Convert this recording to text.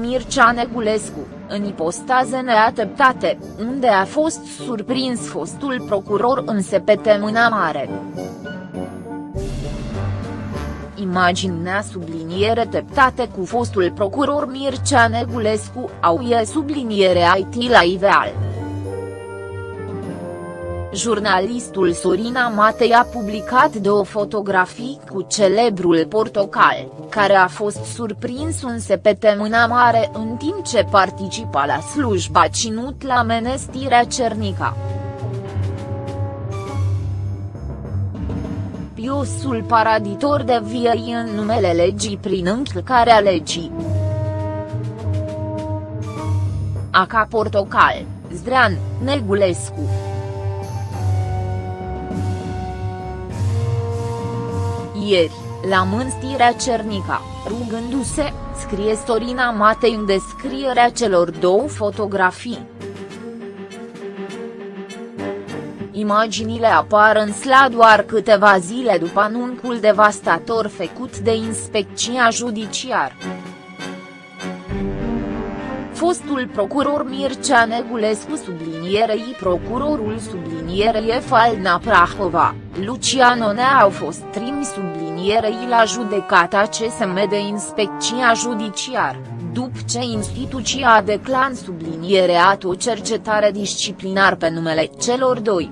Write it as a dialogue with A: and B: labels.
A: Mircea Negulescu, în ipostaze neateptate, unde a fost surprins fostul procuror în sepete mâna mare. Imaginea subliniere teptate cu fostul procuror Mircea Negulescu, au e subliniere IT la Iveal. Jurnalistul Sorina Matei a publicat două fotografii cu celebrul portocal, care a fost surprins un sepete mâna mare în timp ce participa la slujba ținut la menestirea Cernica. Piosul paraditor de viei în numele legii prin încălcarea legii. Aca Portocal, Zdrean, Negulescu. Ieri, la mânstirea Cernica, rugându-se, scrie Storina Matei în descrierea celor două fotografii. Imaginile apar în SLA doar câteva zile după anuncul devastator făcut de inspecția judiciară. Fostul procuror Mircea Negulescu sublinierei procurorul sublinierei Falna Prahova, Lucian Onea au fost trimis sublinierei la judecata CSM de inspecția judiciar, după ce instituția a declan sublinierea o cercetare disciplinar pe numele celor doi.